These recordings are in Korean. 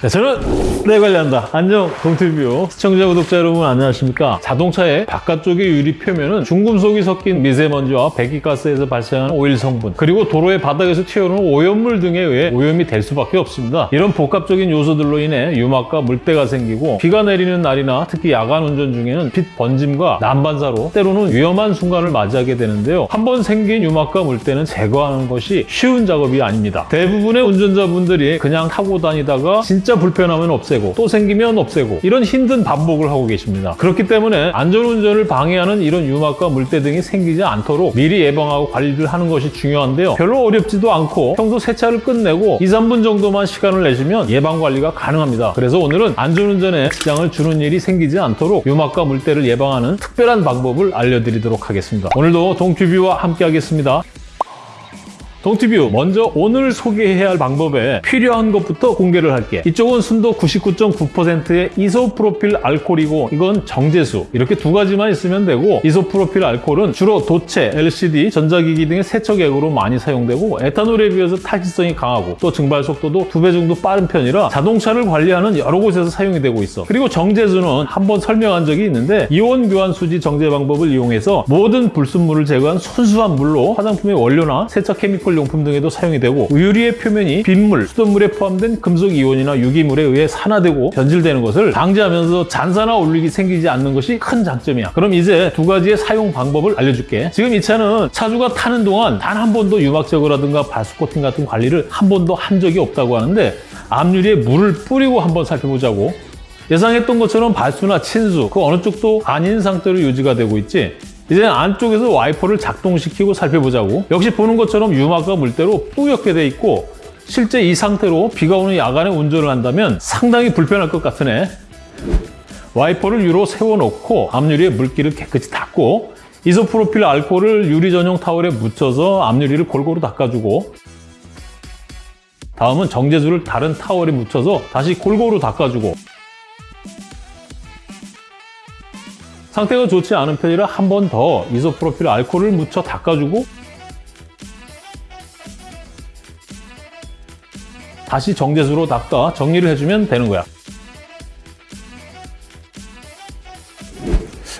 네, 저는 내 관리한다. 안녕 동티뷰 시청자 구독자 여러분 안녕하십니까? 자동차의 바깥쪽의 유리 표면은 중금속이 섞인 미세먼지와 배기가스에서 발생하는 오일 성분 그리고 도로의 바닥에서 튀어오르는 오염물 등에 의해 오염이 될 수밖에 없습니다. 이런 복합적인 요소들로 인해 유막과 물때가 생기고 비가 내리는 날이나 특히 야간 운전 중에는 빛 번짐과 난반사로 때로는 위험한 순간을 맞이하게 되는데요. 한번 생긴 유막과 물때는 제거하는 것이 쉬운 작업이 아닙니다. 대부분의 운전자분들이 그냥 타고 다니다가 진짜 불편하면 없애고 또 생기면 없애고 이런 힘든 반복을 하고 계십니다. 그렇기 때문에 안전운전을 방해하는 이런 유막과 물때 등이 생기지 않도록 미리 예방하고 관리를 하는 것이 중요한데요. 별로 어렵지도 않고 평소 세차를 끝내고 2, 3분 정도만 시간을 내시면 예방 관리가 가능합니다. 그래서 오늘은 안전운전에 지장을 주는 일이 생기지 않도록 유막과 물때를 예방하는 특별한 방법을 알려드리도록 하겠습니다. 오늘도 동튜뷰와 함께 하겠습니다. 동티뷰 먼저 오늘 소개해야 할 방법에 필요한 것부터 공개를 할게. 이쪽은 순도 99.9%의 이소프로필 알코올이고 이건 정제수. 이렇게 두 가지만 있으면 되고 이소프로필 알코올은 주로 도체, LCD, 전자기기 등의 세척액으로 많이 사용되고 에탄올에 비해서 탈지성이 강하고 또 증발 속도도 두 배 정도 빠른 편이라 자동차를 관리하는 여러 곳에서 사용이 되고 있어. 그리고 정제수는 한번 설명한 적이 있는데 이온 교환 수지 정제 방법을 이용해서 모든 불순물을 제거한 순수한 물로 화장품의 원료나 세척 케미컬 용품 등에도 사용이 되고 유리의 표면이 빗물, 수돗물에 포함된 금속 이온이나 유기물에 의해 산화되고 변질되는 것을 방지하면서 잔산화 올릭이 생기지 않는 것이 큰 장점이야. 그럼 이제 두 가지의 사용 방법을 알려줄게. 지금 이 차는 차주가 타는 동안 단 한 번도 유막 제거라든가 발수 코팅 같은 관리를 한 번도 한 적이 없다고 하는데 앞유리에 물을 뿌리고 한번 살펴보자고. 예상했던 것처럼 발수나 친수 그 어느 쪽도 아닌 상태로 유지가 되고 있지. 이제 안쪽에서 와이퍼를 작동시키고 살펴보자고. 역시 보는 것처럼 유막과 물때로 뿌옇게 돼 있고 실제 이 상태로 비가 오는 야간에 운전을 한다면 상당히 불편할 것 같으네. 와이퍼를 위로 세워놓고 앞유리에 물기를 깨끗이 닦고 이소프로필 알코올을 유리 전용 타월에 묻혀서 앞유리를 골고루 닦아주고 다음은 정제수를 다른 타월에 묻혀서 다시 골고루 닦아주고 상태가 좋지 않은 편이라 한 번 더 이소프로필 알코올을 묻혀 닦아주고 다시 정제수로 닦아 정리를 해주면 되는 거야.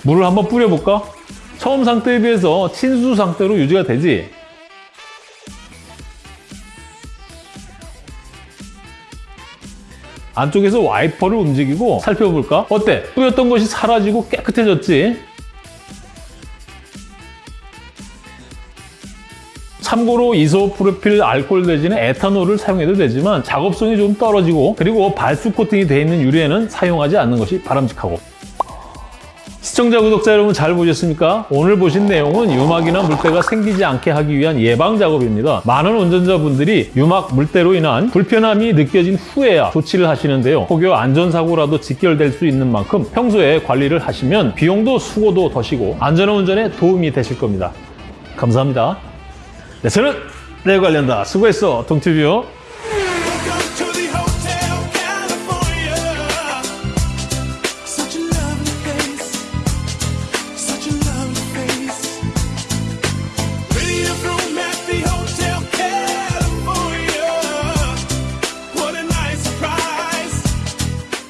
물을 한번 뿌려볼까? 처음 상태에 비해서 친수 상태로 유지가 되지? 안쪽에서 와이퍼를 움직이고 살펴볼까? 어때? 뿌였던 것이 사라지고 깨끗해졌지? 참고로 이소프로필 알코올 대신에 에탄올을 사용해도 되지만 작업성이 좀 떨어지고 그리고 발수 코팅이 되어 있는 유리에는 사용하지 않는 것이 바람직하고 시청자, 구독자 여러분 잘 보셨습니까? 오늘 보신 내용은 유막이나 물때가 생기지 않게 하기 위한 예방 작업입니다. 많은 운전자분들이 유막, 물때로 인한 불편함이 느껴진 후에야 조치를 하시는데요. 혹여 안전사고라도 직결될 수 있는 만큼 평소에 관리를 하시면 비용도 수고도 더시고 안전한 운전에 도움이 되실 겁니다. 감사합니다. 네, 저는 내 관련다. 수고했어, 동티뷰.